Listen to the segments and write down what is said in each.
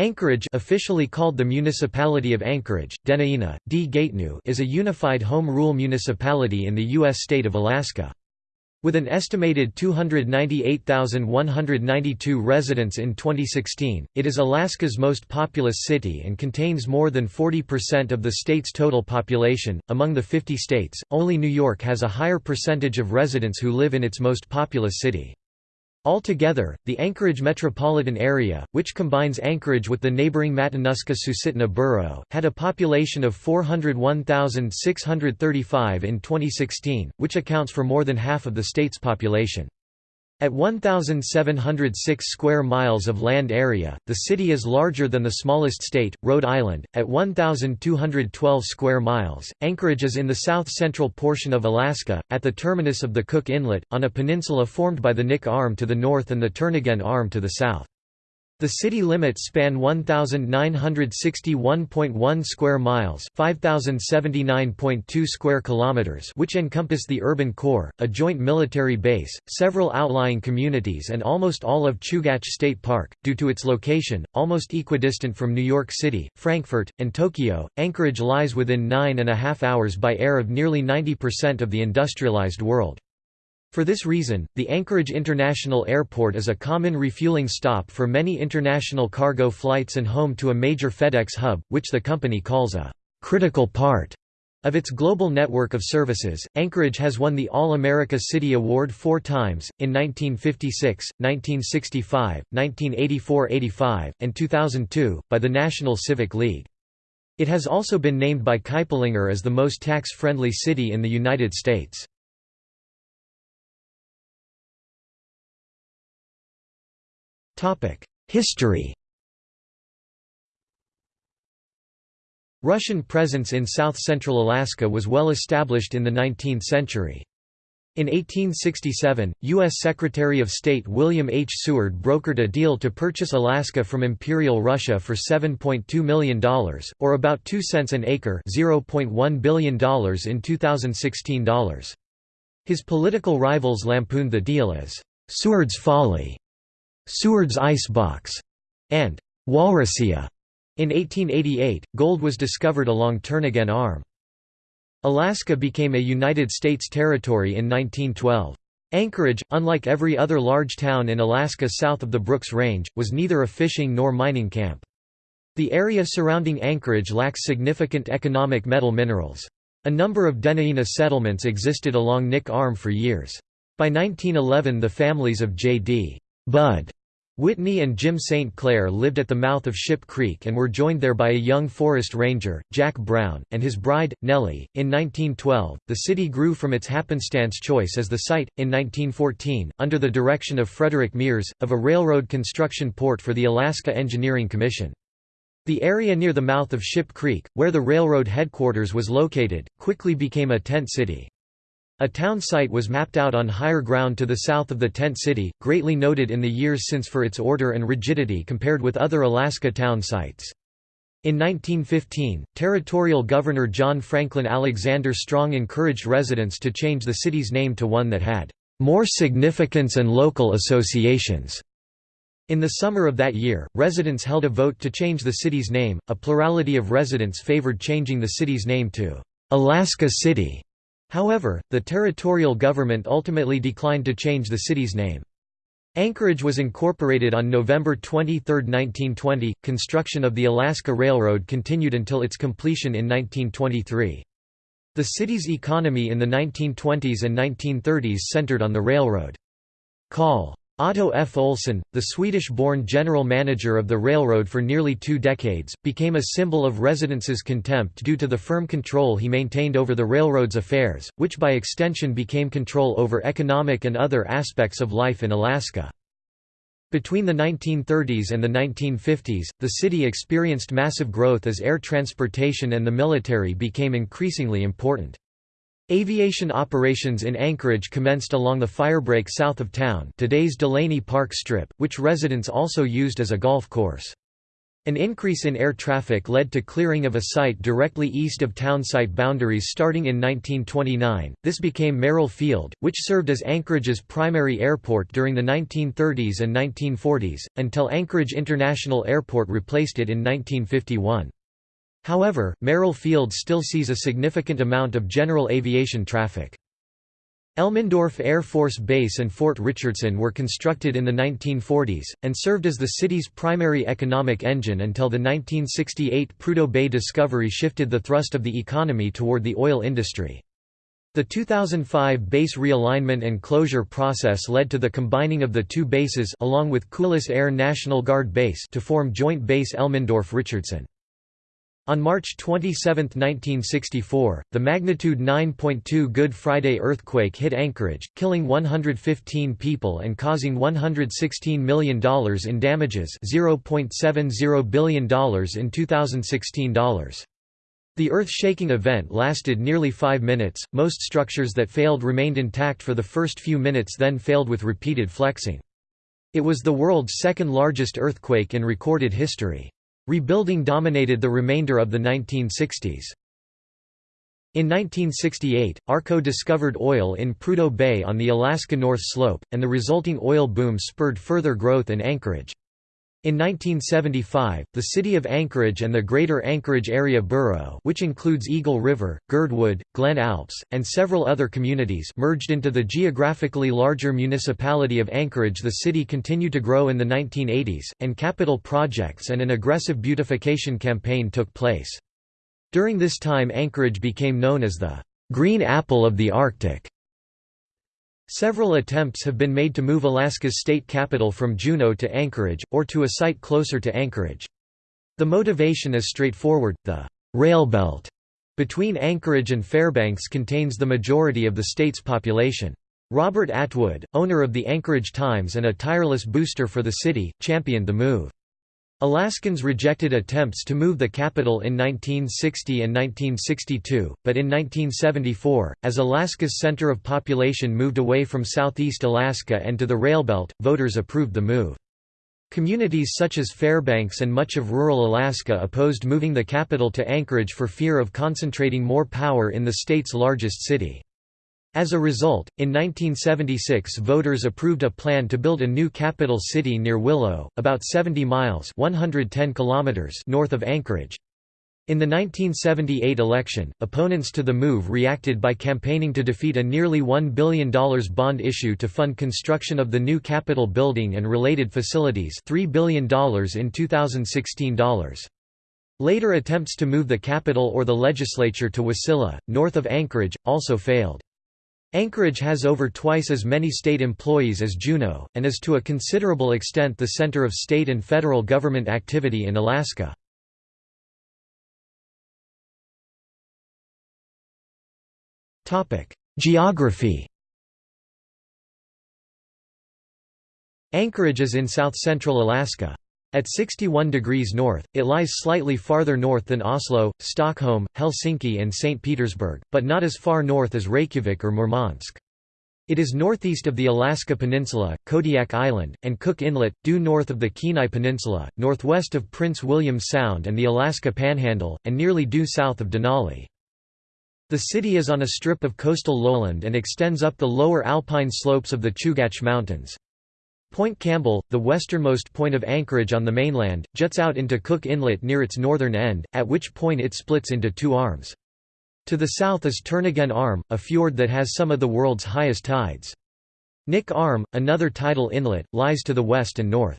Anchorage officially called the Municipality of Anchorage, Dena'ina, D. Is a unified home rule municipality in the U.S. state of Alaska. With an estimated 298,192 residents in 2016, it is Alaska's most populous city and contains more than 40% of the state's total population. Among the 50 states, only New York has a higher percentage of residents who live in its most populous city. Altogether, the Anchorage metropolitan area, which combines Anchorage with the neighboring Matanuska-Susitna borough, had a population of 401,635 in 2016, which accounts for more than half of the state's population. At 1,706 square miles of land area, the city is larger than the smallest state, Rhode Island, at 1,212 square miles. Anchorage is in the south-central portion of Alaska, at the terminus of the Cook Inlet, on a peninsula formed by the Knik Arm to the north and the Turnagain Arm to the south. The city limits span 1961.1 square miles, 5079.2 square kilometers, which encompass the urban core, a joint military base, several outlying communities and almost all of Chugach State Park. Due to its location, almost equidistant from New York City, Frankfurt, and Tokyo, Anchorage lies within nine and a half hours by air of nearly 90% of the industrialized world. For this reason, the Anchorage International Airport is a common refueling stop for many international cargo flights and home to a major FedEx hub, which the company calls a critical part of its global network of services. Anchorage has won the All America City Award four times, in 1956, 1965, 1984–85, and 2002, by the National Civic League. It has also been named by Kiplinger as the most tax-friendly city in the United States. History Russian presence in south-central Alaska was well established in the 19th century. In 1867, U.S. Secretary of State William H. Seward brokered a deal to purchase Alaska from Imperial Russia for $7.2 million, or about 2 cents an acre $0.1 billion in 2016 dollars. His political rivals lampooned the deal as, "...Seward's folly", Seward's Icebox, and Walrusia. In 1888, gold was discovered along Turnagain Arm. Alaska became a United States territory in 1912. Anchorage, unlike every other large town in Alaska south of the Brooks Range, was neither a fishing nor mining camp. The area surrounding Anchorage lacks significant economic metal minerals. A number of Dena'ina settlements existed along Knik Arm for years. By 1911 the families of J.D. Bud Whitney and Jim St. Clair lived at the mouth of Ship Creek and were joined there by a young forest ranger, Jack Brown, and his bride, Nellie. In 1912, the city grew from its happenstance choice as the site, in 1914, under the direction of Frederick Mears, of a railroad construction port for the Alaska Engineering Commission. The area near the mouth of Ship Creek, where the railroad headquarters was located, quickly became a tent city. A town site was mapped out on higher ground to the south of the tent city, greatly noted in the years since for its order and rigidity compared with other Alaska town sites. In 1915, Territorial Governor John Franklin Alexander Strong encouraged residents to change the city's name to one that had more significance and local associations. In the summer of that year, residents held a vote to change the city's name. A plurality of residents favored changing the city's name to Alaska City. However, the territorial government ultimately declined to change the city's name. Anchorage was incorporated on November 23, 1920. Construction of the Alaska Railroad continued until its completion in 1923. The city's economy in the 1920s and 1930s centered on the railroad. Call Otto F. Ohlson, the Swedish-born general manager of the railroad for nearly two decades, became a symbol of residents' contempt due to the firm control he maintained over the railroad's affairs, which by extension became control over economic and other aspects of life in Alaska. Between the 1930s and the 1950s, the city experienced massive growth as air transportation and the military became increasingly important. Aviation operations in Anchorage commenced along the firebreak south of town today's Delaney Park Strip, which residents also used as a golf course. An increase in air traffic led to clearing of a site directly east of town site boundaries starting in 1929. This became Merrill Field, which served as Anchorage's primary airport during the 1930s and 1940s, until Anchorage International Airport replaced it in 1951. However, Merrill Field still sees a significant amount of general aviation traffic. Elmendorf Air Force Base and Fort Richardson were constructed in the 1940s, and served as the city's primary economic engine until the 1968 Prudhoe Bay discovery shifted the thrust of the economy toward the oil industry. The 2005 base realignment and closure process led to the combining of the two bases along with Kulis Air National Guard Base to form Joint Base Elmendorf-Richardson. On March 27, 1964, the magnitude 9.2 Good Friday earthquake hit Anchorage, killing 115 people and causing $116 million in damages $0.70 billion in 2016 dollars. The earth-shaking event lasted nearly five minutes, most structures that failed remained intact for the first few minutes then failed with repeated flexing. It was the world's second largest earthquake in recorded history. Rebuilding dominated the remainder of the 1960s. In 1968, ARCO discovered oil in Prudhoe Bay on the Alaska North Slope, and the resulting oil boom spurred further growth in Anchorage. In 1975, the city of Anchorage and the Greater Anchorage Area Borough which includes Eagle River, Girdwood, Glen Alps, and several other communities merged into the geographically larger municipality of Anchorage The city continued to grow in the 1980s, and capital projects and an aggressive beautification campaign took place. During this time Anchorage became known as the "'Green Apple of the Arctic' Several attempts have been made to move Alaska's state capital from Juneau to Anchorage, or to a site closer to Anchorage. The motivation is straightforward, the «rail belt» between Anchorage and Fairbanks contains the majority of the state's population. Robert Atwood, owner of the Anchorage Times and a tireless booster for the city, championed the move. Alaskans rejected attempts to move the capital in 1960 and 1962, but in 1974, as Alaska's center of population moved away from southeast Alaska and to the railbelt, voters approved the move. Communities such as Fairbanks and much of rural Alaska opposed moving the capital to Anchorage for fear of concentrating more power in the state's largest city. As a result, in 1976 voters approved a plan to build a new capital city near Willow, about 70 miles 110 kilometers north of Anchorage. In the 1978 election, opponents to the move reacted by campaigning to defeat a nearly $1 billion bond issue to fund construction of the new Capitol building and related facilities $3 billion in 2016 dollars. Later attempts to move the capital or the legislature to Wasilla, north of Anchorage, also failed. Anchorage has over twice as many state employees as Juneau, and is to a considerable extent the center of state and federal government activity in Alaska. Geography Anchorage is in south-central Alaska. At 61 degrees north, it lies slightly farther north than Oslo, Stockholm, Helsinki and St. Petersburg, but not as far north as Reykjavik or Murmansk. It is northeast of the Alaska Peninsula, Kodiak Island, and Cook Inlet, due north of the Kenai Peninsula, northwest of Prince William Sound and the Alaska Panhandle, and nearly due south of Denali. The city is on a strip of coastal lowland and extends up the lower alpine slopes of the Chugach Mountains. Point Campbell, the westernmost point of Anchorage on the mainland, juts out into Cook Inlet near its northern end, at which point it splits into two arms. To the south is Turnagain Arm, a fjord that has some of the world's highest tides. Knik Arm, another tidal inlet, lies to the west and north.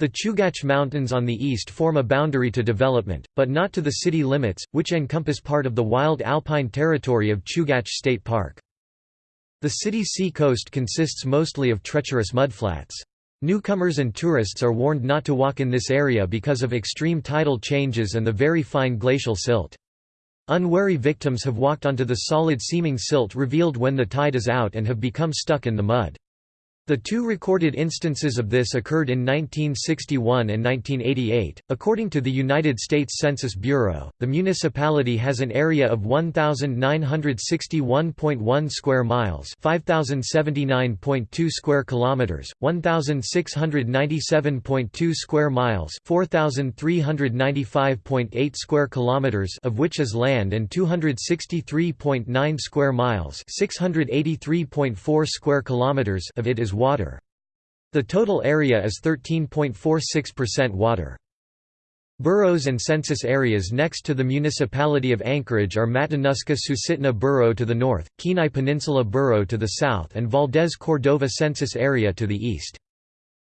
The Chugach Mountains on the east form a boundary to development, but not to the city limits, which encompass part of the wild alpine territory of Chugach State Park. The city's sea coast consists mostly of treacherous mudflats. Newcomers and tourists are warned not to walk in this area because of extreme tidal changes and the very fine glacial silt. Unwary victims have walked onto the solid-seeming silt revealed when the tide is out and have become stuck in the mud. The two recorded instances of this occurred in 1961 and 1988. According to the United States Census Bureau, the municipality has an area of 1961.1 square miles, 5079.2 square kilometers, 1697.2 square miles, 4395.8 square kilometers of which is land and 263.9 square miles, 683.4 square kilometers of it is water. The total area is 13.46% water. Boroughs and census areas next to the municipality of Anchorage are Matanuska-Susitna Borough to the north, Kenai Peninsula Borough to the south and Valdez-Cordova census area to the east.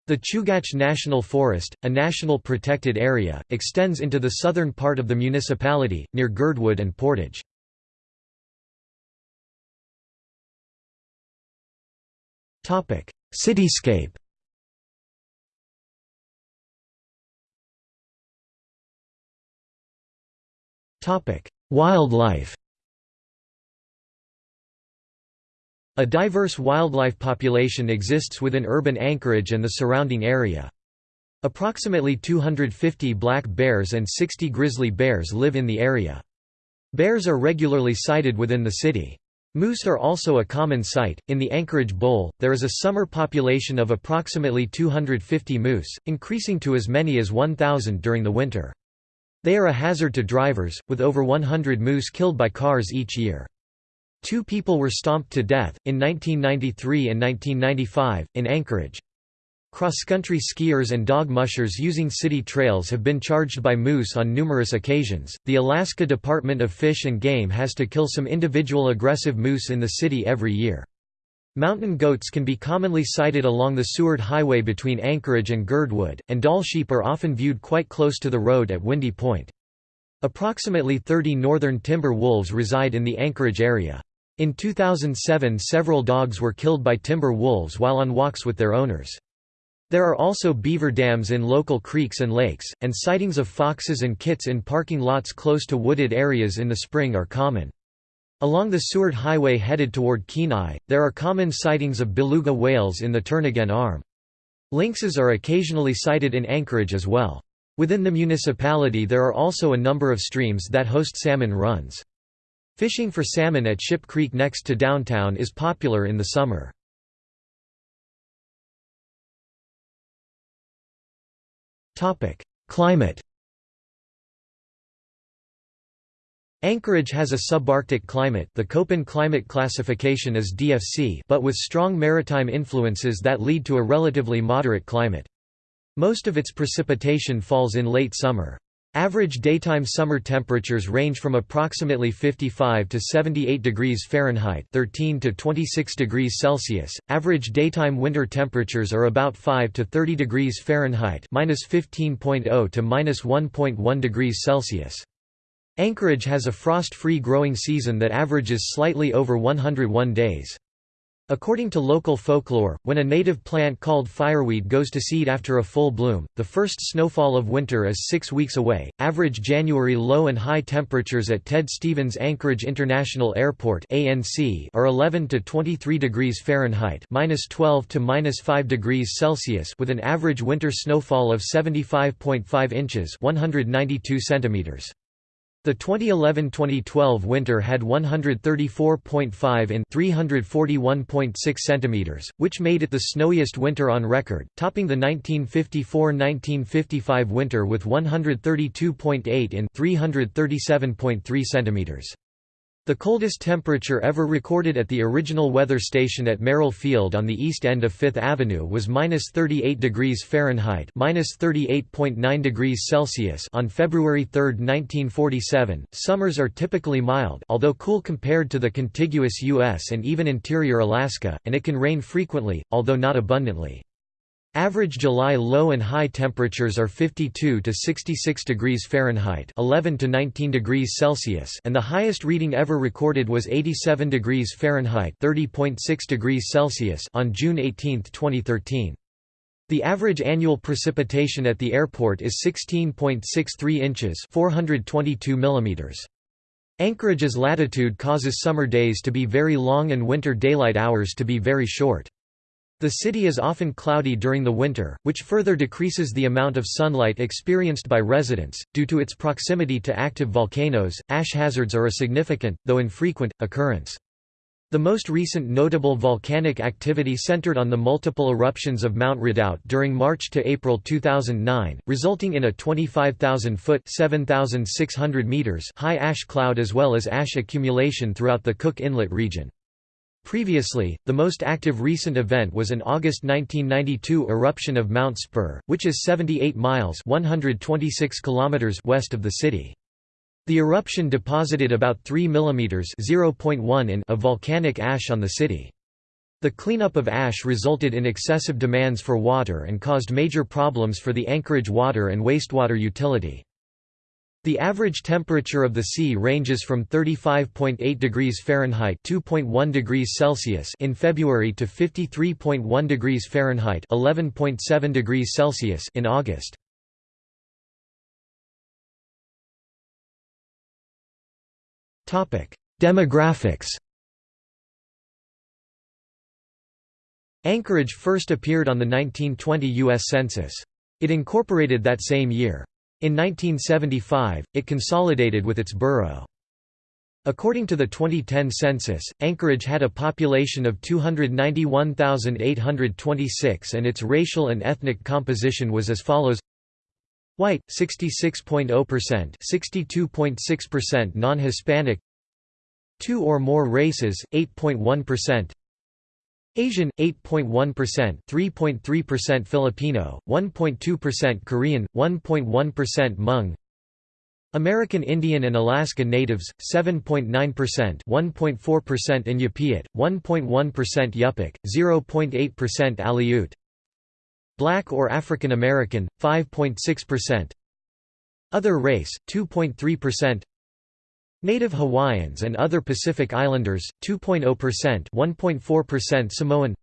The Chugach National Forest, a national protected area, extends into the southern part of the municipality, near Girdwood and Portage. Cityscape Wildlife A diverse wildlife population exists within urban Anchorage and the surrounding area. Approximately 250 black bears and 60 grizzly bears live in the area. Bears are regularly sighted within the city. Moose are also a common sight. In the Anchorage Bowl, there is a summer population of approximately 250 moose, increasing to as many as 1,000 during the winter. They are a hazard to drivers, with over 100 moose killed by cars each year. Two people were stomped to death, in 1993 and 1995, in Anchorage. Cross-country skiers and dog mushers using city trails have been charged by moose on numerous occasions. The Alaska Department of Fish and Game has to kill some individual aggressive moose in the city every year. Mountain goats can be commonly sighted along the Seward Highway between Anchorage and Girdwood, and Dall sheep are often viewed quite close to the road at Windy Point. Approximately 30 northern timber wolves reside in the Anchorage area. In 2007 several dogs were killed by timber wolves while on walks with their owners. There are also beaver dams in local creeks and lakes, and sightings of foxes and kits in parking lots close to wooded areas in the spring are common. Along the Seward Highway headed toward Kenai, there are common sightings of beluga whales in the Turnagain Arm. Lynxes are occasionally sighted in Anchorage as well. Within the municipality there are also a number of streams that host salmon runs. Fishing for salmon at Ship Creek next to downtown is popular in the summer. Topic: Climate. Anchorage has a subarctic climate the Köppen climate classification is DFC but with strong maritime influences that lead to a relatively moderate climate. Most of its precipitation falls in late summer. Average daytime summer temperatures range from approximately 55 to 78 degrees Fahrenheit 13 to 26 degrees Celsius. Average daytime winter temperatures are about 5 to 30 degrees Fahrenheit -15.0 to -1.1 degrees Celsius. Anchorage has a frost-free growing season that averages slightly over 101 days. According to local folklore, when a native plant called fireweed goes to seed after a full bloom, the first snowfall of winter is six weeks away. Average January low and high temperatures at Ted Stevens Anchorage International Airport (ANC) are 11 to 23 degrees Fahrenheit (-12 to -5 degrees Celsius), with an average winter snowfall of 75.5 inches (192 centimeters). The 2011–2012 winter had 134.5 in 341.6 centimeters, which made it the snowiest winter on record, topping the 1954–1955 winter with 132.8 in 337.3 centimeters. The coldest temperature ever recorded at the original weather station at Merrill Field on the east end of Fifth Avenue was -38 degrees Fahrenheit (-38.9 degrees Celsius) on February 3, 1947. Summers are typically mild, although cool compared to the contiguous US and even interior Alaska, and it can rain frequently, although not abundantly. Average July low and high temperatures are 52 to 66 degrees Fahrenheit, 11 to 19 degrees Celsius, and the highest reading ever recorded was 87 degrees Fahrenheit, 30.6 degrees Celsius on June 18, 2013. The average annual precipitation at the airport is 16.63 inches, 422 millimeters. Anchorage's latitude causes summer days to be very long and winter daylight hours to be very short. The city is often cloudy during the winter, which further decreases the amount of sunlight experienced by residents. Due to its proximity to active volcanoes, ash hazards are a significant, though infrequent, occurrence. The most recent notable volcanic activity centered on the multiple eruptions of Mount Redoubt during March to April 2009, resulting in a 25,000-foot (7,600 meters) high ash cloud as well as ash accumulation throughout the Cook Inlet region. Previously, the most active recent event was an August 1992 eruption of Mount Spur, which is 78 miles (126 kilometers) west of the city. The eruption deposited about 3 mm in of volcanic ash on the city. The cleanup of ash resulted in excessive demands for water and caused major problems for the Anchorage water and wastewater utility. The average temperature of the sea ranges from 35.8 degrees Fahrenheit (2.1 degrees Celsius) in February to 53.1 degrees Fahrenheit (11.7 degrees Celsius) in August. Topic: Demographics Anchorage first appeared on the 1920 U.S. Census. It incorporated that same year. In 1975, it consolidated with its borough. According to the 2010 census, Anchorage had a population of 291,826 and its racial and ethnic composition was as follows White 66.0%, 62.6% non-Hispanic. Two or more races 8.1%. Asian 8.1%, 3.3% Filipino, 1.2% Korean, 1.1% Hmong. American Indian and Alaska Natives 7.9%, 1.4% Iñupiat, 1.1% Yupik, 0.8% Aleut. Black or African American, 5.6%. Other race, 2.3%. Native Hawaiians and other Pacific Islanders, 2.0% 1.4% Samoan.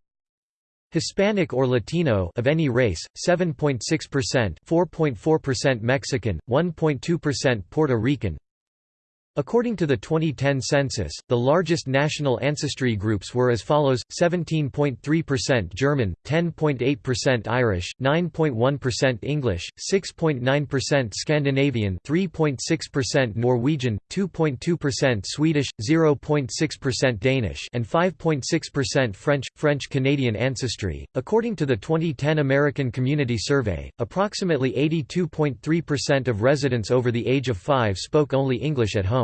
Hispanic or Latino of any race, 7.6% 4.4% Mexican, 1.2% Puerto Rican According to the 2010 census, the largest national ancestry groups were as follows: 17.3% German, 10.8% Irish, 9.1% English, 6.9% Scandinavian, 3.6% Norwegian, 2.2% Swedish, 0.6% Danish, and 5.6% French. French Canadian ancestry. According to the 2010 American Community Survey, approximately 82.3% of residents over the age of 5 spoke only English at home.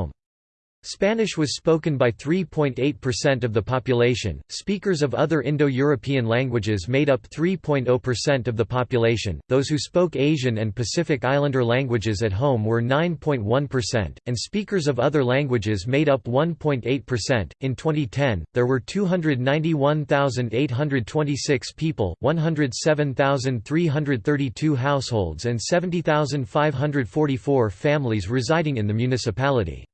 Spanish was spoken by 3.8% of the population. Speakers of other Indo-European languages made up 3.0% of the population. Those who spoke Asian and Pacific Islander languages at home were 9.1%, and speakers of other languages made up 1.8%. In 2010, there were 291,826 people, 107,332 households and 70,544 families residing in the municipality.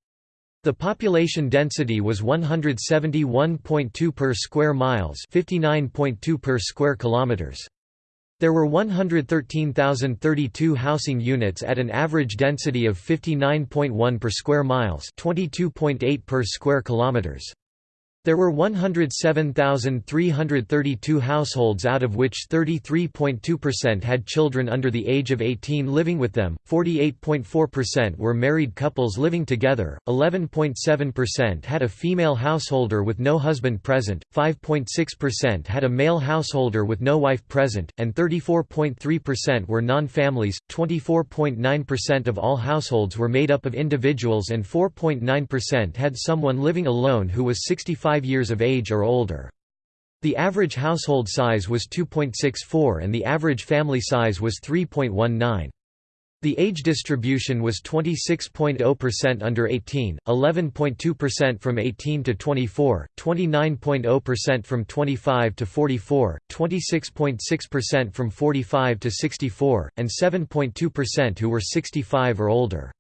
The population density was 171.2 per square miles, 59.2 per square kilometers. There were 113,032 housing units at an average density of 59.1 per square miles, 22.8 per square kilometers. There were 107,332 households out of which 33.2% had children under the age of 18 living with them, 48.4% were married couples living together, 11.7% had a female householder with no husband present, 5.6% had a male householder with no wife present, and 34.3% were non-families, 24.9% of all households were made up of individuals and 4.9% had someone living alone who was 65 5 years of age or older. The average household size was 2.64 and the average family size was 3.19. The age distribution was 26.0% under 18, 11.2% from 18 to 24, 29.0% from 25 to 44, 26.6% from 45 to 64, and 7.2% who were 65 or older.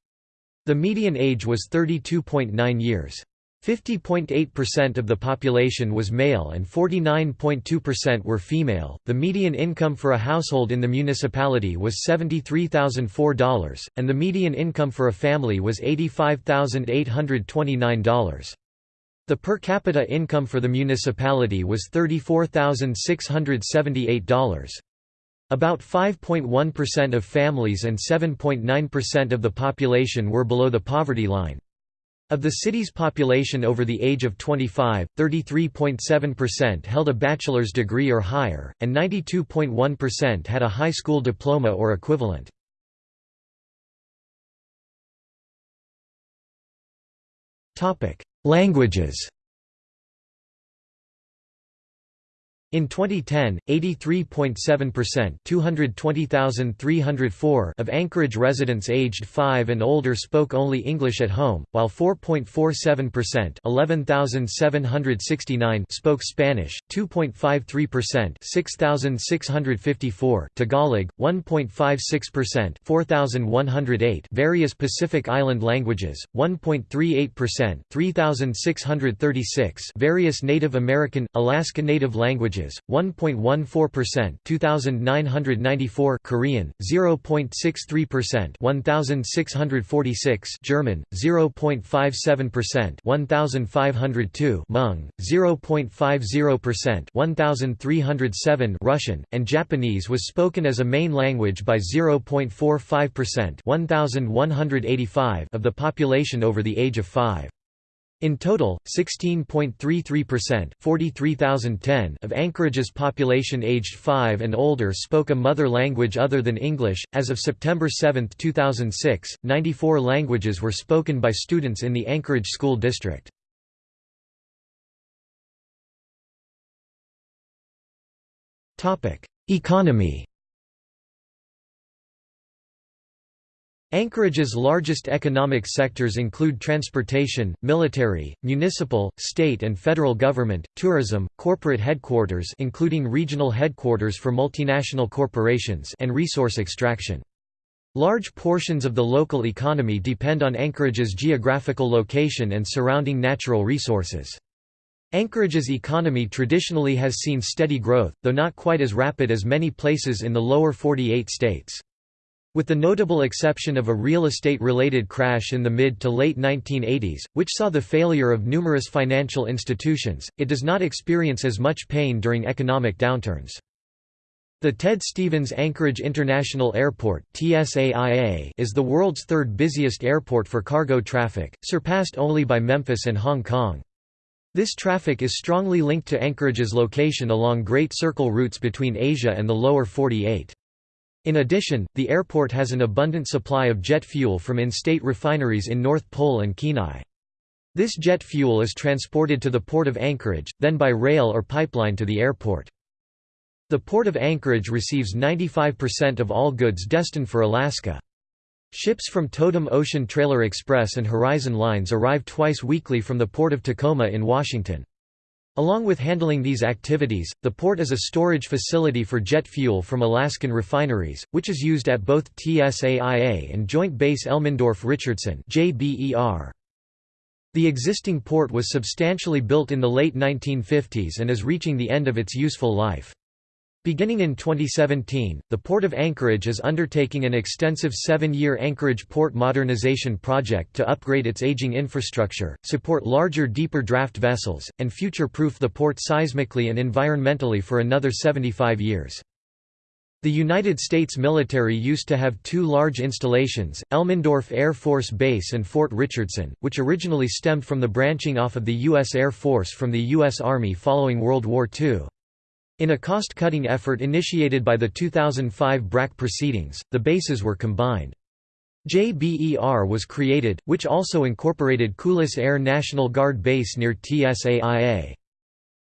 The median age was 32.9 years. 50.8% of the population was male and 49.2% were female. The median income for a household in the municipality was $73,004, and the median income for a family was $85,829. The per capita income for the municipality was $34,678. About 5.1% of families and 7.9% of the population were below the poverty line. Of the city's population over the age of 25, 33.7% held a bachelor's degree or higher, and 92.1% had a high school diploma or equivalent. Languages In 2010, 83.7% 220,304 of Anchorage residents aged 5 and older spoke only English at home, while 4.47% 11,769 spoke Spanish, 2.53% 6,654 Tagalog, 1.56% 4,108 various Pacific Island languages, 1.38% 3,636 various Native American, Alaska Native languages languages, 1.14% 2994 Korean, 0.63% 1646 German, 0.57% 1502 Hmong, 0.50% 1307 Russian, and Japanese was spoken as a main language by 0.45% 1185 of the population over the age of 5. In total, 16.33% of Anchorage's population aged 5 and older spoke a mother language other than English. As of September 7, 2006, 94 languages were spoken by students in the Anchorage School District. Economy Anchorage's largest economic sectors include transportation, military, municipal, state and federal government, tourism, corporate headquarters including regional headquarters for multinational corporations and resource extraction. Large portions of the local economy depend on Anchorage's geographical location and surrounding natural resources. Anchorage's economy traditionally has seen steady growth, though not quite as rapid as many places in the lower 48 states. With the notable exception of a real estate-related crash in the mid to late 1980s, which saw the failure of numerous financial institutions, it does not experience as much pain during economic downturns. The Ted Stevens Anchorage International Airport is the world's third busiest airport for cargo traffic, surpassed only by Memphis and Hong Kong. This traffic is strongly linked to Anchorage's location along Great Circle routes between Asia and the lower 48. In addition, the airport has an abundant supply of jet fuel from in-state refineries in North Pole and Kenai. This jet fuel is transported to the Port of Anchorage, then by rail or pipeline to the airport. The Port of Anchorage receives 95% of all goods destined for Alaska. Ships from Totem Ocean Trailer Express and Horizon Lines arrive twice weekly from the Port of Tacoma in Washington. Along with handling these activities, the port is a storage facility for jet fuel from Alaskan refineries, which is used at both TSAIA and Joint Base Elmendorf-Richardson The existing port was substantially built in the late 1950s and is reaching the end of its useful life. Beginning in 2017, the Port of Anchorage is undertaking an extensive seven-year Anchorage Port Modernization project to upgrade its aging infrastructure, support larger deeper draft vessels, and future-proof the port seismically and environmentally for another 75 years. The United States military used to have two large installations, Elmendorf Air Force Base and Fort Richardson, which originally stemmed from the branching off of the U.S. Air Force from the U.S. Army following World War II. In a cost-cutting effort initiated by the 2005 BRAC proceedings, the bases were combined. JBER was created, which also incorporated Kulis Air National Guard Base near TSAIA.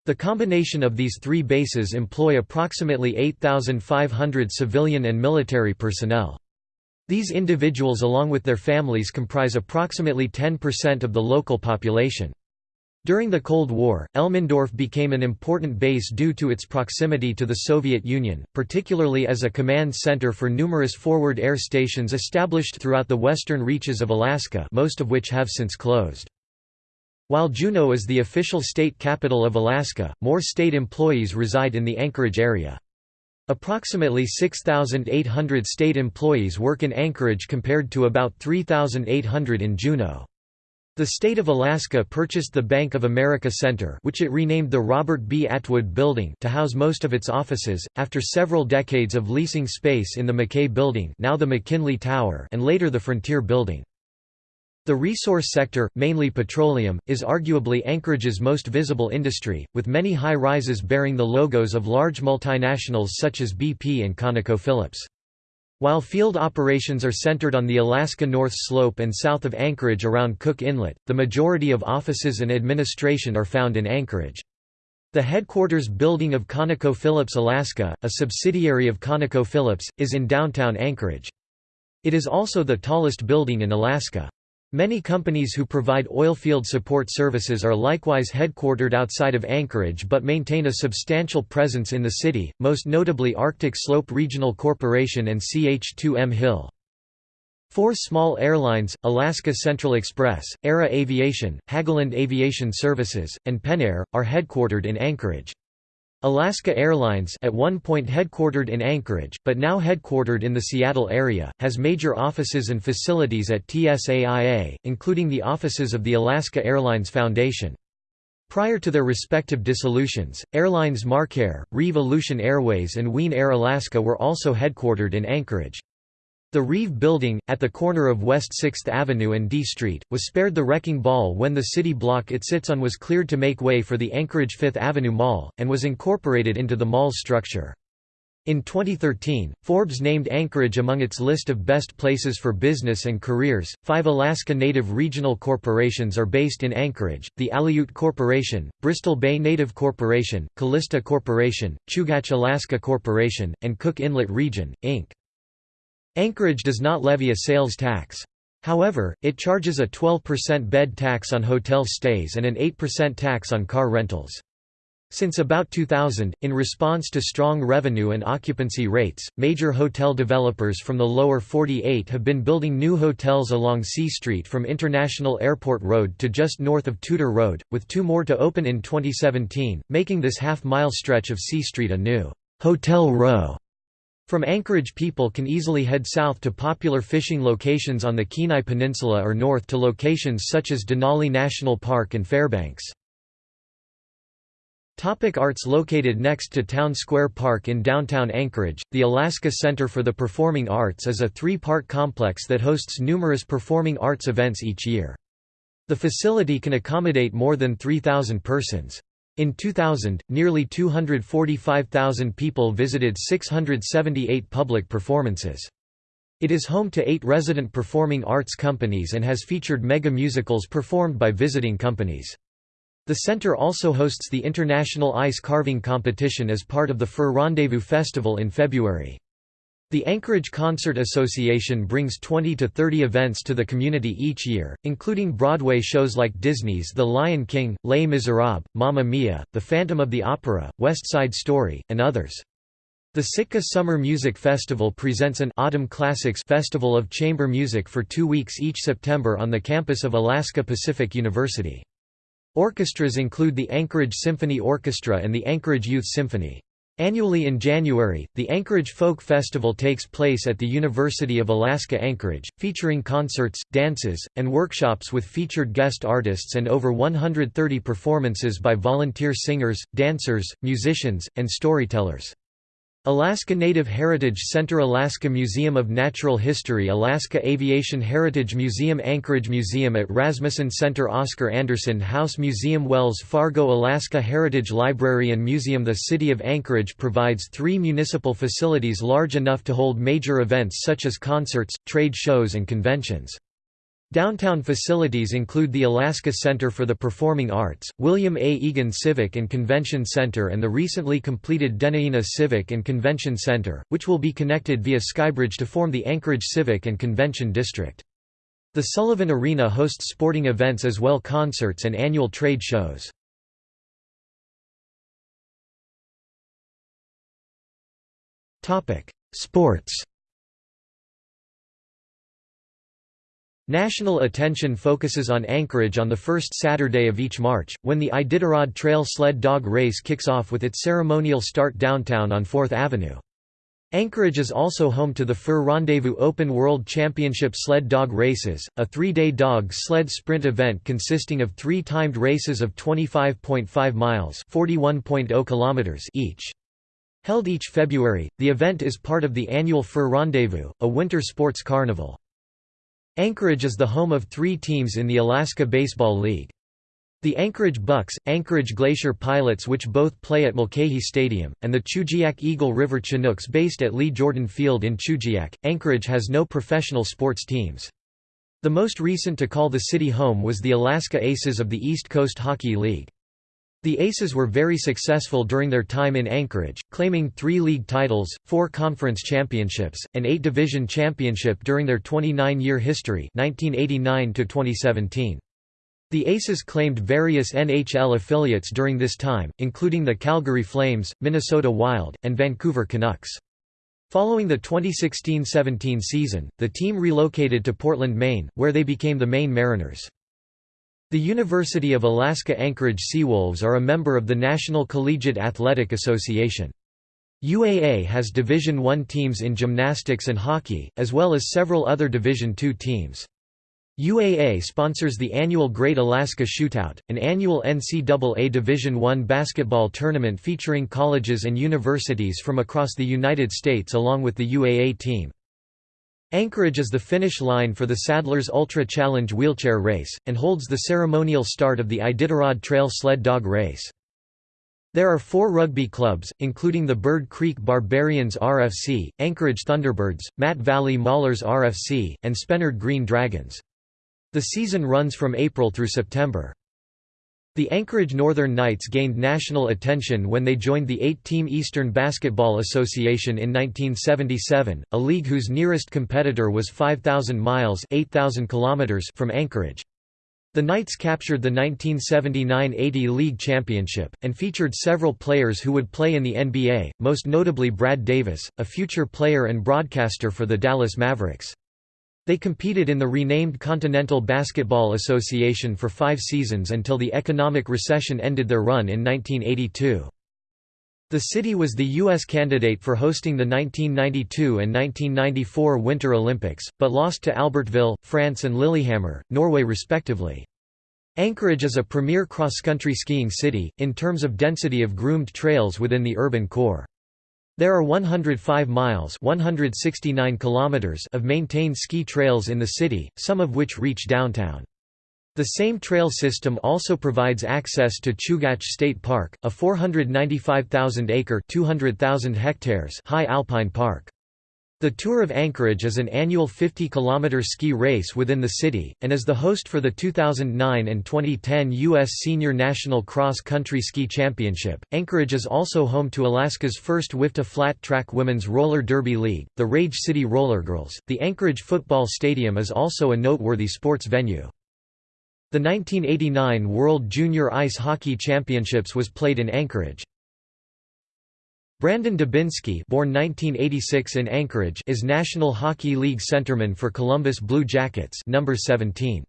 The combination of these three bases employ approximately 8,500 civilian and military personnel. These individuals along with their families comprise approximately 10% of the local population. During the Cold War, Elmendorf became an important base due to its proximity to the Soviet Union, particularly as a command center for numerous forward air stations established throughout the western reaches of Alaska most of which have since closed. While Juneau is the official state capital of Alaska, more state employees reside in the Anchorage area. Approximately 6,800 state employees work in Anchorage compared to about 3,800 in Juneau. The state of Alaska purchased the Bank of America Center which it renamed the Robert B. Atwood Building to house most of its offices, after several decades of leasing space in the McKay Building now the McKinley Tower and later the Frontier Building. The resource sector, mainly petroleum, is arguably Anchorage's most visible industry, with many high-rises bearing the logos of large multinationals such as BP and ConocoPhillips. While field operations are centered on the Alaska North Slope and south of Anchorage around Cook Inlet, the majority of offices and administration are found in Anchorage. The headquarters building of ConocoPhillips Alaska, a subsidiary of ConocoPhillips, is in downtown Anchorage. It is also the tallest building in Alaska. Many companies who provide oilfield support services are likewise headquartered outside of Anchorage but maintain a substantial presence in the city, most notably Arctic Slope Regional Corporation and CH2M Hill. Four small airlines, Alaska Central Express, Era Aviation, Hageland Aviation Services, and Penair, are headquartered in Anchorage. Alaska Airlines at one point headquartered in Anchorage, but now headquartered in the Seattle area, has major offices and facilities at TSAIA, including the offices of the Alaska Airlines Foundation. Prior to their respective dissolutions, airlines MarkAir, Reeve Aleutian Airways and Wien Air Alaska were also headquartered in Anchorage. The Reeve Building, at the corner of West 6th Avenue and D Street, was spared the wrecking ball when the city block it sits on was cleared to make way for the Anchorage 5th Avenue Mall, and was incorporated into the mall's structure. In 2013, Forbes named Anchorage among its list of best places for business and careers. Five Alaska Native regional corporations are based in Anchorage the Aleut Corporation, Bristol Bay Native Corporation, Calista Corporation, Chugach Alaska Corporation, and Cook Inlet Region, Inc. Anchorage does not levy a sales tax. However, it charges a 12% bed tax on hotel stays and an 8% tax on car rentals. Since about 2000, in response to strong revenue and occupancy rates, major hotel developers from the lower 48 have been building new hotels along C Street from International Airport Road to just north of Tudor Road, with two more to open in 2017, making this half-mile stretch of C Street a new hotel row. From Anchorage people can easily head south to popular fishing locations on the Kenai Peninsula or north to locations such as Denali National Park and Fairbanks. Topic arts Located next to Town Square Park in downtown Anchorage, the Alaska Center for the Performing Arts is a three-part complex that hosts numerous performing arts events each year. The facility can accommodate more than 3,000 persons. In 2000, nearly 245,000 people visited 678 public performances. It is home to eight resident performing arts companies and has featured mega musicals performed by visiting companies. The center also hosts the International Ice Carving Competition as part of the Fur Rendezvous Festival in February. The Anchorage Concert Association brings 20 to 30 events to the community each year, including Broadway shows like Disney's The Lion King, Les Miserables, Mamma Mia, The Phantom of the Opera, West Side Story, and others. The Sitka Summer Music Festival presents an Autumn Classics Festival of Chamber Music for two weeks each September on the campus of Alaska Pacific University. Orchestras include the Anchorage Symphony Orchestra and the Anchorage Youth Symphony. Annually in January, the Anchorage Folk Festival takes place at the University of Alaska Anchorage, featuring concerts, dances, and workshops with featured guest artists and over 130 performances by volunteer singers, dancers, musicians, and storytellers. Alaska Native Heritage Center Alaska Museum of Natural History Alaska Aviation Heritage Museum Anchorage Museum at Rasmuson Center Oscar Anderson House Museum Wells Fargo Alaska Heritage Library and Museum The City of Anchorage provides three municipal facilities large enough to hold major events such as concerts, trade shows and conventions. Downtown facilities include the Alaska Center for the Performing Arts, William A. Egan Civic and Convention Center and the recently completed Dena'ina Civic and Convention Center, which will be connected via Skybridge to form the Anchorage Civic and Convention District. The Sullivan Arena hosts sporting events as well concerts and annual trade shows. Sports National attention focuses on Anchorage on the first Saturday of each March, when the Iditarod Trail Sled Dog Race kicks off with its ceremonial start downtown on 4th Avenue. Anchorage is also home to the Fur Rendezvous Open World Championship sled dog races, a three-day dog sled sprint event consisting of three timed races of 25.5 miles oh kilometers each. Held each February, the event is part of the annual Fur Rendezvous, a winter sports carnival. Anchorage is the home of three teams in the Alaska Baseball League. The Anchorage Bucks, Anchorage Glacier Pilots which both play at Mulcahy Stadium, and the Chugiak Eagle River Chinooks based at Lee Jordan Field in Chugiak. Anchorage has no professional sports teams. The most recent to call the city home was the Alaska Aces of the East Coast Hockey League. The Aces were very successful during their time in Anchorage, claiming three league titles, four conference championships, and eight division championship during their 29-year history 1989 -2017. The Aces claimed various NHL affiliates during this time, including the Calgary Flames, Minnesota Wild, and Vancouver Canucks. Following the 2016–17 season, the team relocated to Portland, Maine, where they became the Maine Mariners. The University of Alaska Anchorage Seawolves are a member of the National Collegiate Athletic Association. UAA has Division I teams in gymnastics and hockey, as well as several other Division II teams. UAA sponsors the annual Great Alaska Shootout, an annual NCAA Division I basketball tournament featuring colleges and universities from across the United States along with the UAA team. Anchorage is the finish line for the Sadler's Ultra Challenge wheelchair race, and holds the ceremonial start of the Iditarod Trail sled dog race. There are four rugby clubs, including the Bird Creek Barbarians RFC, Anchorage Thunderbirds, Mat Valley Maulers RFC, and Spenard Green Dragons. The season runs from April through September. The Anchorage Northern Knights gained national attention when they joined the eight-team Eastern Basketball Association in 1977, a league whose nearest competitor was 5,000 miles 8,000 kilometers from Anchorage. The Knights captured the 1979–80 league championship, and featured several players who would play in the NBA, most notably Brad Davis, a future player and broadcaster for the Dallas Mavericks. They competed in the renamed Continental Basketball Association for five seasons until the economic recession ended their run in 1982. The city was the U.S. candidate for hosting the 1992 and 1994 Winter Olympics, but lost to Albertville, France and Lillehammer, Norway respectively. Anchorage is a premier cross-country skiing city, in terms of density of groomed trails within the urban core. There are 105 miles 169 kilometers of maintained ski trails in the city, some of which reach downtown. The same trail system also provides access to Chugach State Park, a 495,000-acre high alpine park. The Tour of Anchorage is an annual 50-kilometer ski race within the city, and is the host for the 2009 and 2010 U.S. Senior National Cross Country Ski Championship. Anchorage is also home to Alaska's first WIFTA Flat Track Women's Roller Derby League, the Rage City Rollergirls. The Anchorage Football Stadium is also a noteworthy sports venue. The 1989 World Junior Ice Hockey Championships was played in Anchorage. Brandon Dubinsky born 1986 in Anchorage is National Hockey League centerman for Columbus Blue Jackets number 17.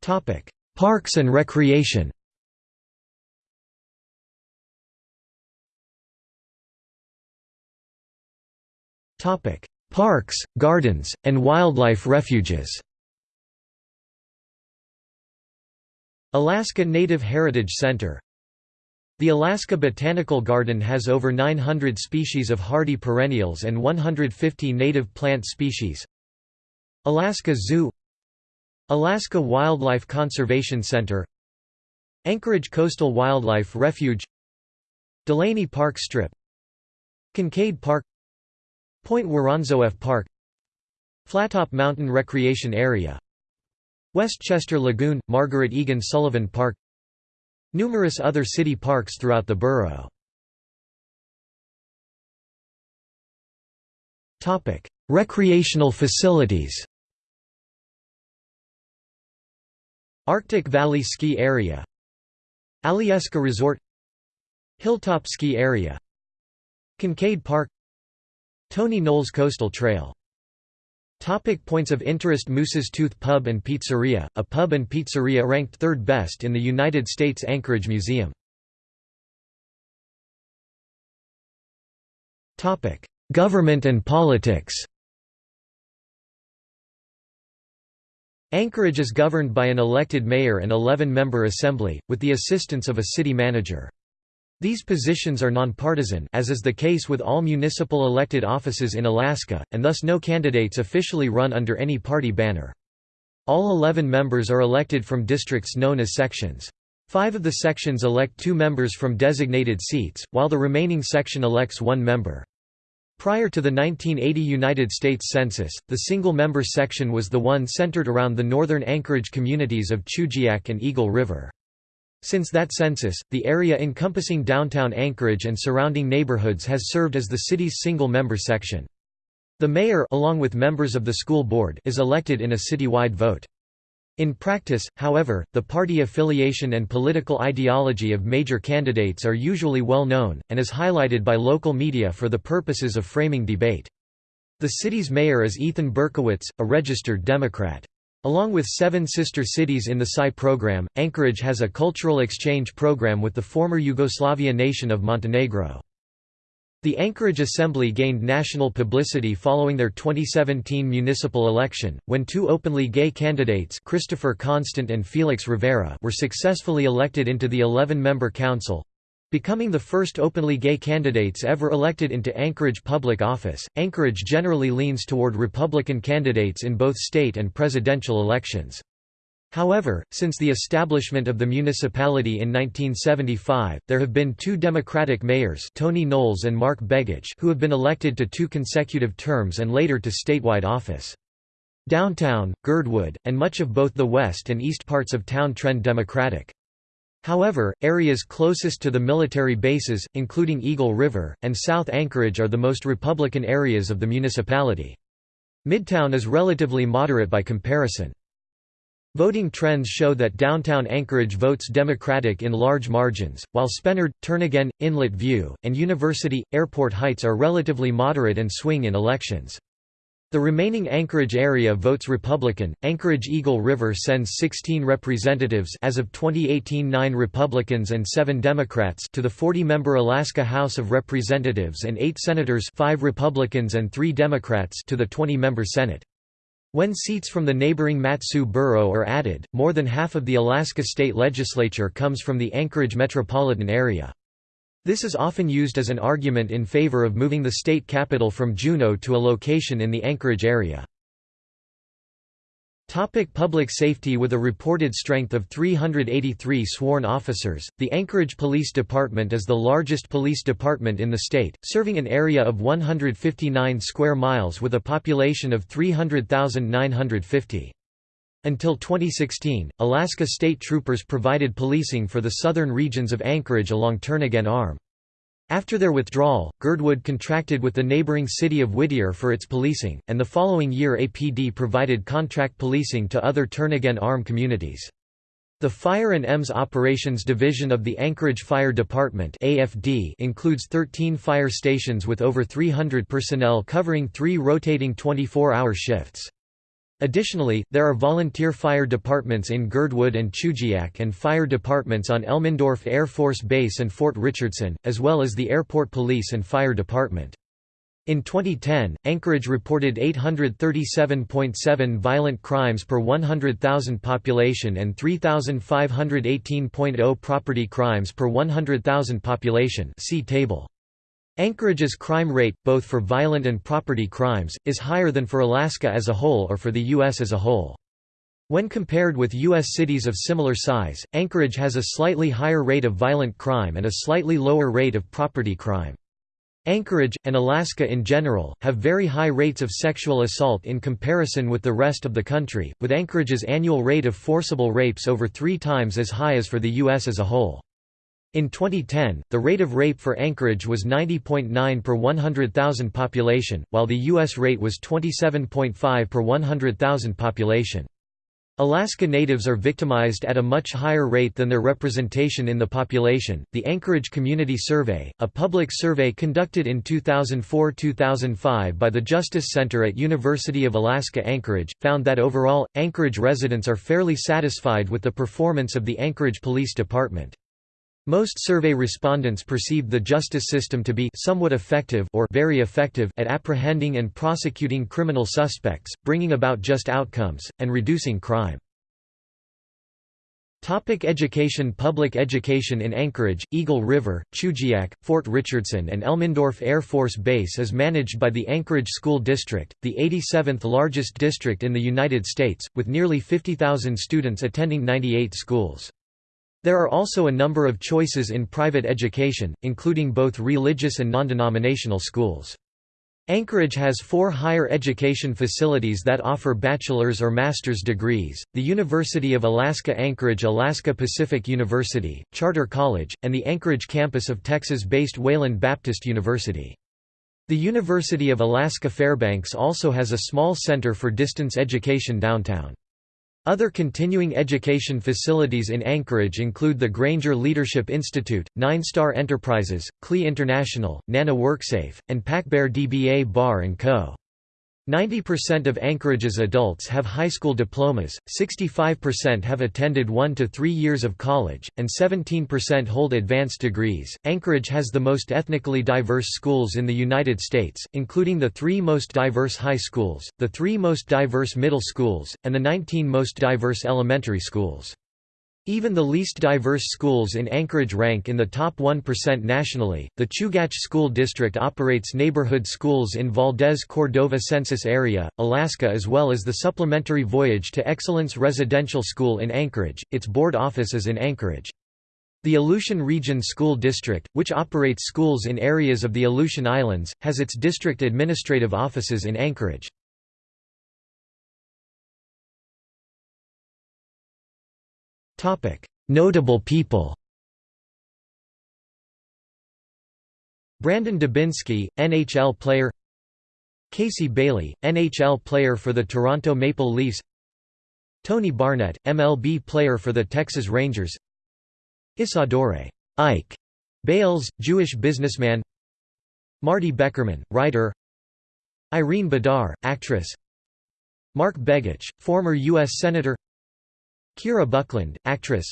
Topic: Parks and Recreation. Topic: Parks, gardens, and wildlife refuges. Alaska Native Heritage Center. The Alaska Botanical Garden has over 900 species of hardy perennials and 150 native plant species. Alaska Zoo. Alaska Wildlife Conservation Center. Anchorage Coastal Wildlife Refuge. Delaney Park Strip. Kincaid Park. Point Woronzof Park. Flattop Mountain Recreation Area Westchester Lagoon, Margaret Egan Sullivan Park. Numerous other city parks throughout the borough. Recreational facilities. Arctic Valley Ski Area. Alyeska Resort. Hilltop Ski Area. Kincaid Park. Tony Knowles Coastal Trail Topic points of interest Moose's Tooth Pub and Pizzeria, a pub and pizzeria ranked third best in the United States Anchorage Museum. Topic: Government and politics. Anchorage is governed by an elected mayor and 11-member assembly, with the assistance of a city manager. These positions are nonpartisan as is the case with all municipal elected offices in Alaska, and thus no candidates officially run under any party banner. All 11 members are elected from districts known as sections. Five of the sections elect two members from designated seats, while the remaining section elects one member. Prior to the 1980 United States Census, the single-member section was the one centered around the northern Anchorage communities of Chugiak and Eagle River. Since that census, the area encompassing downtown Anchorage and surrounding neighborhoods has served as the city's single-member section. The mayor along with members of the school board is elected in a citywide vote. In practice, however, the party affiliation and political ideology of major candidates are usually well known, and is highlighted by local media for the purposes of framing debate. The city's mayor is Ethan Berkowitz, a registered Democrat. Along with seven sister cities in the PSI program, Anchorage has a cultural exchange program with the former Yugoslavia nation of Montenegro. The Anchorage Assembly gained national publicity following their 2017 municipal election, when two openly gay candidates Christopher Constant and Felix Rivera were successfully elected into the 11-member council. Becoming the first openly gay candidates ever elected into Anchorage public office, Anchorage generally leans toward Republican candidates in both state and presidential elections. However, since the establishment of the municipality in 1975, there have been two Democratic mayors Tony Knowles and Mark Begich who have been elected to two consecutive terms and later to statewide office. Downtown, Girdwood, and much of both the west and east parts of town trend Democratic. However, areas closest to the military bases, including Eagle River, and South Anchorage are the most Republican areas of the municipality. Midtown is relatively moderate by comparison. Voting trends show that downtown Anchorage votes Democratic in large margins, while Spenard, Turnagain, Inlet View, and University, Airport Heights are relatively moderate and swing in elections. The remaining Anchorage area votes Republican. Anchorage Eagle River sends 16 representatives as of 2018 9 Republicans and 7 Democrats to the 40-member Alaska House of Representatives and 8 senators 5 Republicans and 3 Democrats to the 20-member Senate. When seats from the neighboring Mat-Su borough are added, more than half of the Alaska state legislature comes from the Anchorage metropolitan area. This is often used as an argument in favor of moving the state capital from Juneau to a location in the Anchorage area. Topic public safety With a reported strength of 383 sworn officers, the Anchorage Police Department is the largest police department in the state, serving an area of 159 square miles with a population of 300,950. Until 2016, Alaska State Troopers provided policing for the southern regions of Anchorage along Turnagain Arm. After their withdrawal, Girdwood contracted with the neighboring city of Whittier for its policing, and the following year APD provided contract policing to other Turnagain Arm communities. The Fire and EMS Operations Division of the Anchorage Fire Department AFD includes 13 fire stations with over 300 personnel covering three rotating 24-hour shifts. Additionally, there are volunteer fire departments in Girdwood and Chugiak and fire departments on Elmendorf Air Force Base and Fort Richardson, as well as the Airport Police and Fire Department. In 2010, Anchorage reported 837.7 violent crimes per 100,000 population and 3,518.0 property crimes per 100,000 population see table. Anchorage's crime rate, both for violent and property crimes, is higher than for Alaska as a whole or for the U.S. as a whole. When compared with U.S. cities of similar size, Anchorage has a slightly higher rate of violent crime and a slightly lower rate of property crime. Anchorage, and Alaska in general, have very high rates of sexual assault in comparison with the rest of the country, with Anchorage's annual rate of forcible rapes over three times as high as for the U.S. as a whole. In 2010, the rate of rape for Anchorage was 90.9 per 100,000 population, while the U.S. rate was 27.5 per 100,000 population. Alaska Natives are victimized at a much higher rate than their representation in the population. The Anchorage Community Survey, a public survey conducted in 2004-2005 by the Justice Center at University of Alaska Anchorage, found that overall Anchorage residents are fairly satisfied with the performance of the Anchorage Police Department. Most survey respondents perceived the justice system to be somewhat effective or very effective at apprehending and prosecuting criminal suspects, bringing about just outcomes, and reducing crime. Topic education Public education in Anchorage, Eagle River, Chugiak, Fort Richardson and Elmendorf Air Force Base is managed by the Anchorage School District, the 87th largest district in the United States, with nearly 50,000 students attending 98 schools. There are also a number of choices in private education, including both religious and non-denominational schools. Anchorage has four higher education facilities that offer bachelor's or master's degrees, the University of Alaska Anchorage Alaska Pacific University, Charter College, and the Anchorage campus of Texas-based Wayland Baptist University. The University of Alaska Fairbanks also has a small center for distance education downtown. Other continuing education facilities in Anchorage include the Granger Leadership Institute, Nine Star Enterprises, CLE International, Nana WorkSafe, and PacBear DBA Bar & Co. 90% of Anchorage's adults have high school diplomas, 65% have attended 1 to 3 years of college, and 17% hold advanced degrees. Anchorage has the most ethnically diverse schools in the United States, including the 3 most diverse high schools, the 3 most diverse middle schools, and the 19 most diverse elementary schools. Even the least diverse schools in Anchorage rank in the top 1% nationally. The Chugach School District operates neighborhood schools in Valdez Cordova Census Area, Alaska, as well as the Supplementary Voyage to Excellence Residential School in Anchorage. Its board office is in Anchorage. The Aleutian Region School District, which operates schools in areas of the Aleutian Islands, has its district administrative offices in Anchorage. Notable people Brandon Dubinsky, NHL player Casey Bailey, NHL player for the Toronto Maple Leafs Tony Barnett, MLB player for the Texas Rangers Isadore Ike Bales, Jewish businessman Marty Beckerman, writer Irene Bedard, actress Mark Begich, former U.S. Senator Kira Buckland, actress.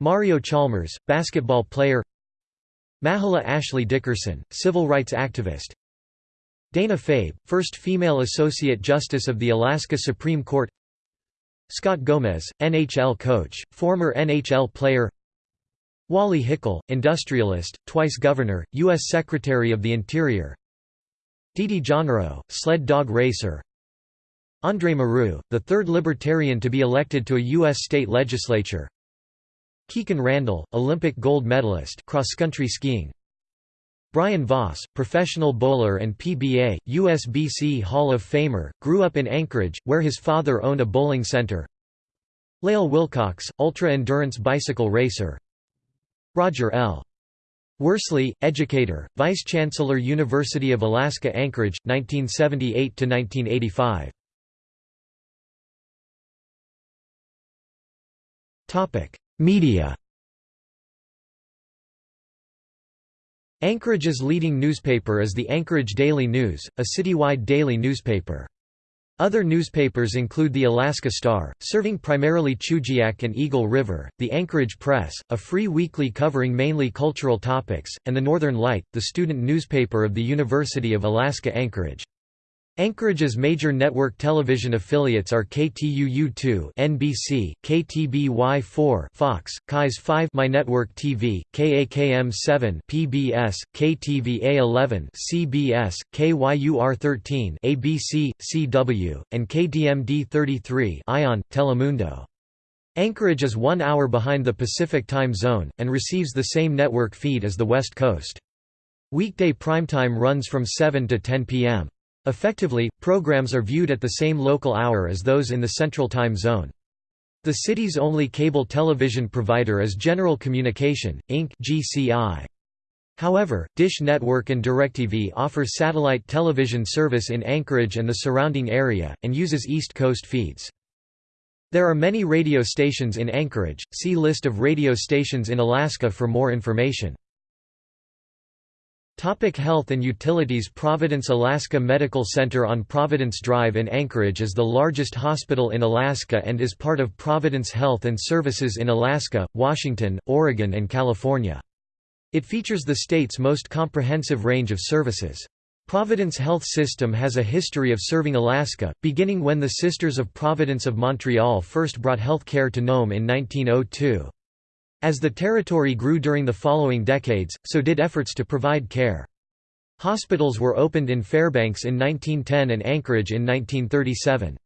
Mario Chalmers, basketball player. Mahala Ashley Dickerson, civil rights activist. Dana Fabe, first female Associate Justice of the Alaska Supreme Court. Scott Gomez, NHL coach, former NHL player. Wally Hickel, industrialist, twice governor, U.S. Secretary of the Interior. DeeDee Jonrowe, sled dog racer André Marrou, the third Libertarian to be elected to a U.S. state legislature Kikkan Randall, Olympic gold medalist cross-country skiing Brian Voss, professional bowler and PBA, USBC Hall of Famer, grew up in Anchorage, where his father owned a bowling center Lael Wilcox, ultra-endurance bicycle racer Roger L. Worsley, educator, Vice-Chancellor University of Alaska Anchorage, 1978–1985 Media Anchorage's leading newspaper is the Anchorage Daily News, a citywide daily newspaper. Other newspapers include the Alaska Star, serving primarily Chugiak and Eagle River, the Anchorage Press, a free weekly covering mainly cultural topics, and the Northern Light, the student newspaper of the University of Alaska Anchorage. Anchorage's major network television affiliates are KTUU2 NBC, KTBY4 Fox, KAIS 5 My Network TV, KAKM7 PBS, KTVA11 CBS, KYUR13 ABC, CW, and KDMD33 Ion, Telemundo. Anchorage is one hour behind the Pacific Time Zone, and receives the same network feed as the West Coast. Weekday primetime runs from 7 to 10 p.m. Effectively, programs are viewed at the same local hour as those in the Central Time Zone. The city's only cable television provider is General Communication, Inc. GCI. However, Dish Network and DirecTV offer satellite television service in Anchorage and the surrounding area, and uses East Coast feeds. There are many radio stations in Anchorage, see List of radio stations in Alaska for more information. Topic Health and Utilities Providence Alaska Medical Center on Providence Drive in Anchorage is the largest hospital in Alaska and is part of Providence Health and Services in Alaska, Washington, Oregon and California. It features the state's most comprehensive range of services. Providence Health System has a history of serving Alaska, beginning when the Sisters of Providence of Montreal first brought health care to Nome in 1902. As the territory grew during the following decades, so did efforts to provide care. Hospitals were opened in Fairbanks in 1910 and Anchorage in 1937.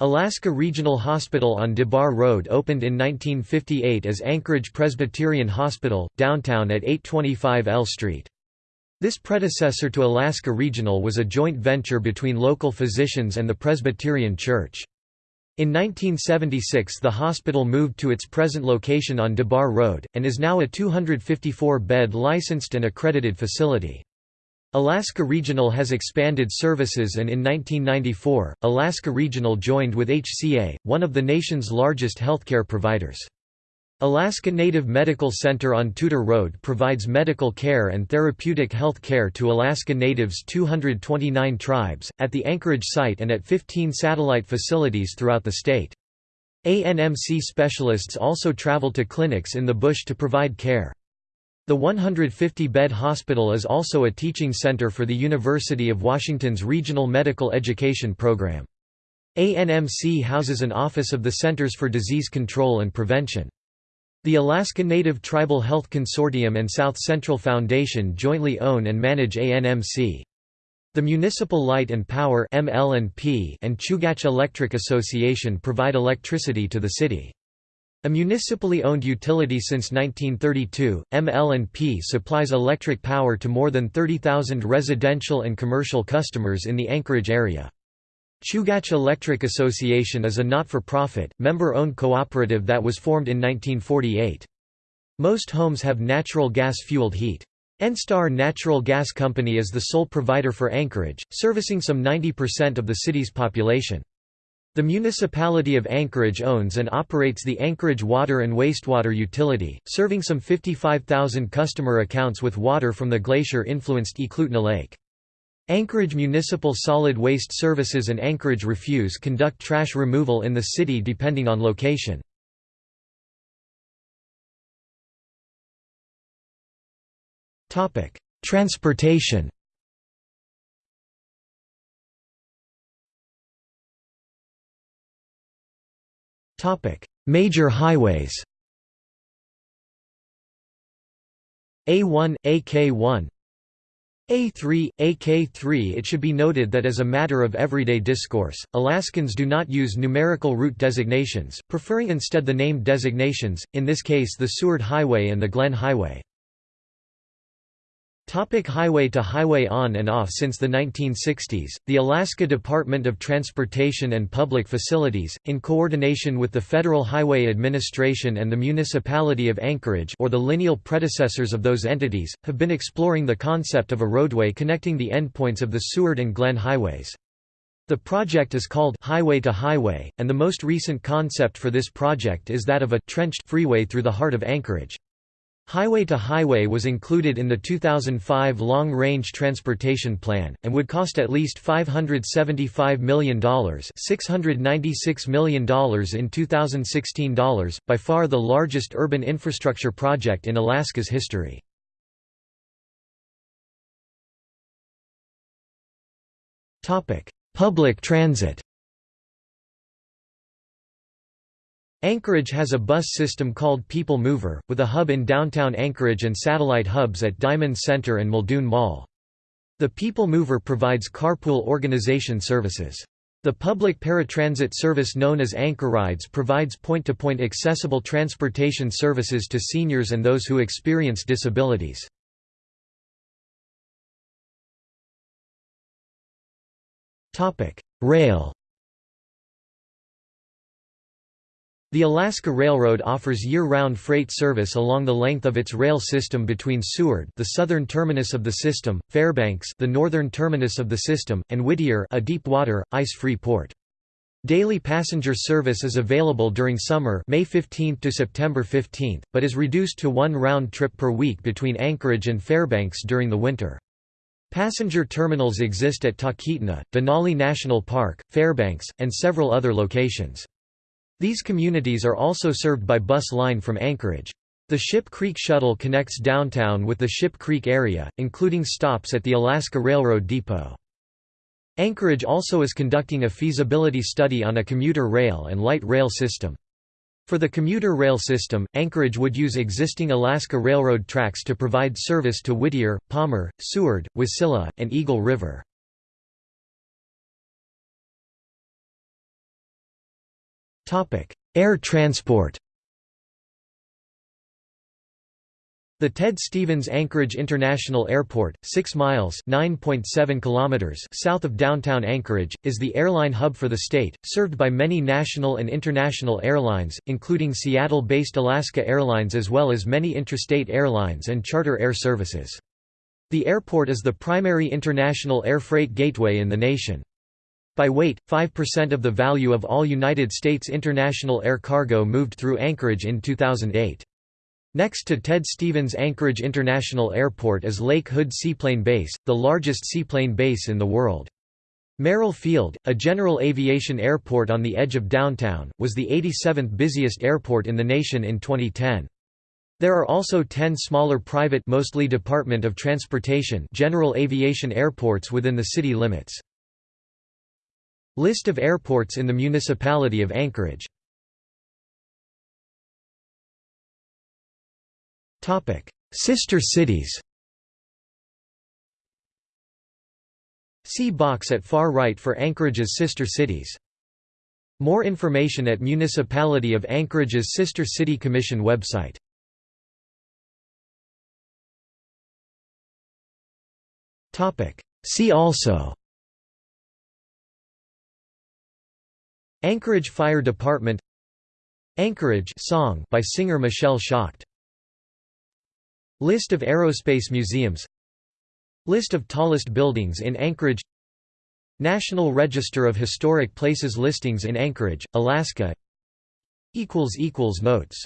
Alaska Regional Hospital on DeBarr Road opened in 1958 as Anchorage Presbyterian Hospital, downtown at 825 L Street. This predecessor to Alaska Regional was a joint venture between local physicians and the Presbyterian Church. In 1976 the hospital moved to its present location on DeBarr Road, and is now a 254-bed licensed and accredited facility. Alaska Regional has expanded services and in 1994, Alaska Regional joined with HCA, one of the nation's largest healthcare providers. Alaska Native Medical Center on Tudor Road provides medical care and therapeutic health care to Alaska Natives' 229 tribes, at the Anchorage site and at 15 satellite facilities throughout the state. ANMC specialists also travel to clinics in the bush to provide care. The 150-bed hospital is also a teaching center for the University of Washington's Regional Medical Education Program. ANMC houses an office of the Centers for Disease Control and Prevention. The Alaska Native Tribal Health Consortium and South Central Foundation jointly own and manage ANMC. The Municipal Light and Power and Chugach Electric Association provide electricity to the city. A municipally owned utility since 1932, ML&P supplies electric power to more than 30,000 residential and commercial customers in the Anchorage area. Chugach Electric Association is a not-for-profit, member-owned cooperative that was formed in 1948. Most homes have natural gas-fueled heat. ENSTAR Natural Gas Company is the sole provider for Anchorage, servicing some 90% of the city's population. The municipality of Anchorage owns and operates the Anchorage Water and Wastewater Utility, serving some 55,000 customer accounts with water from the glacier-influenced Eklutna Lake. Anchorage Municipal Solid Waste Services and Anchorage Refuse conduct trash removal in the city depending on location. Transportation Major highways A1, AK1 a3, AK3 It should be noted that as a matter of everyday discourse, Alaskans do not use numerical route designations, preferring instead the named designations, in this case the Seward Highway and the Glenn Highway. Topic highway to highway On and off Since the 1960s, the Alaska Department of Transportation and Public Facilities, in coordination with the Federal Highway Administration and the Municipality of Anchorage or the lineal predecessors of those entities, have been exploring the concept of a roadway connecting the endpoints of the Seward and Glenn highways. The project is called Highway to Highway, and the most recent concept for this project is that of a trenched freeway through the heart of Anchorage. Highway to Highway was included in the 2005 Long Range Transportation Plan, and would cost at least $575 million $696 million in 2016 dollars, by far the largest urban infrastructure project in Alaska's history. Public transit Anchorage has a bus system called People Mover, with a hub in downtown Anchorage and satellite hubs at Diamond Center and Muldoon Mall. The People Mover provides carpool organization services. The public paratransit service known as Anchor Rides provides point-to-point -point accessible transportation services to seniors and those who experience disabilities. Rail The Alaska Railroad offers year-round freight service along the length of its rail system between Seward the southern terminus of the system, Fairbanks the northern terminus of the system, and Whittier a deep-water, ice-free port. Daily passenger service is available during summer May 15 to September 15, but is reduced to one round trip per week between Anchorage and Fairbanks during the winter. Passenger terminals exist at Talkeetna, Denali National Park, Fairbanks, and several other locations. These communities are also served by bus line from Anchorage. The Ship Creek Shuttle connects downtown with the Ship Creek area, including stops at the Alaska Railroad Depot. Anchorage also is conducting a feasibility study on a commuter rail and light rail system. For the commuter rail system, Anchorage would use existing Alaska Railroad tracks to provide service to Whittier, Palmer, Seward, Wasilla, and Eagle River. Air transport The Ted Stevens Anchorage International Airport, 6 miles (9.7 kilometers) south of downtown Anchorage, is the airline hub for the state, served by many national and international airlines, including Seattle-based Alaska Airlines as well as many intrastate airlines and charter air services. The airport is the primary international air freight gateway in the nation. By weight, 5% of the value of all United States international air cargo moved through Anchorage in 2008. Next to Ted Stevens Anchorage International Airport is Lake Hood Seaplane Base, the largest seaplane base in the world. Merrill Field, a general aviation airport on the edge of downtown, was the 87th busiest airport in the nation in 2010. There are also 10 smaller private mostly Department of Transportation general aviation airports within the city limits. List of airports in the municipality of Anchorage Sister cities See box at far right for Anchorage's sister cities. More information at Municipality of Anchorage's Sister City Commission website. See also Anchorage Fire Department Anchorage song by singer Michelle Shocked. List of aerospace museums List of tallest buildings in Anchorage National Register of Historic Places listings in Anchorage, Alaska Notes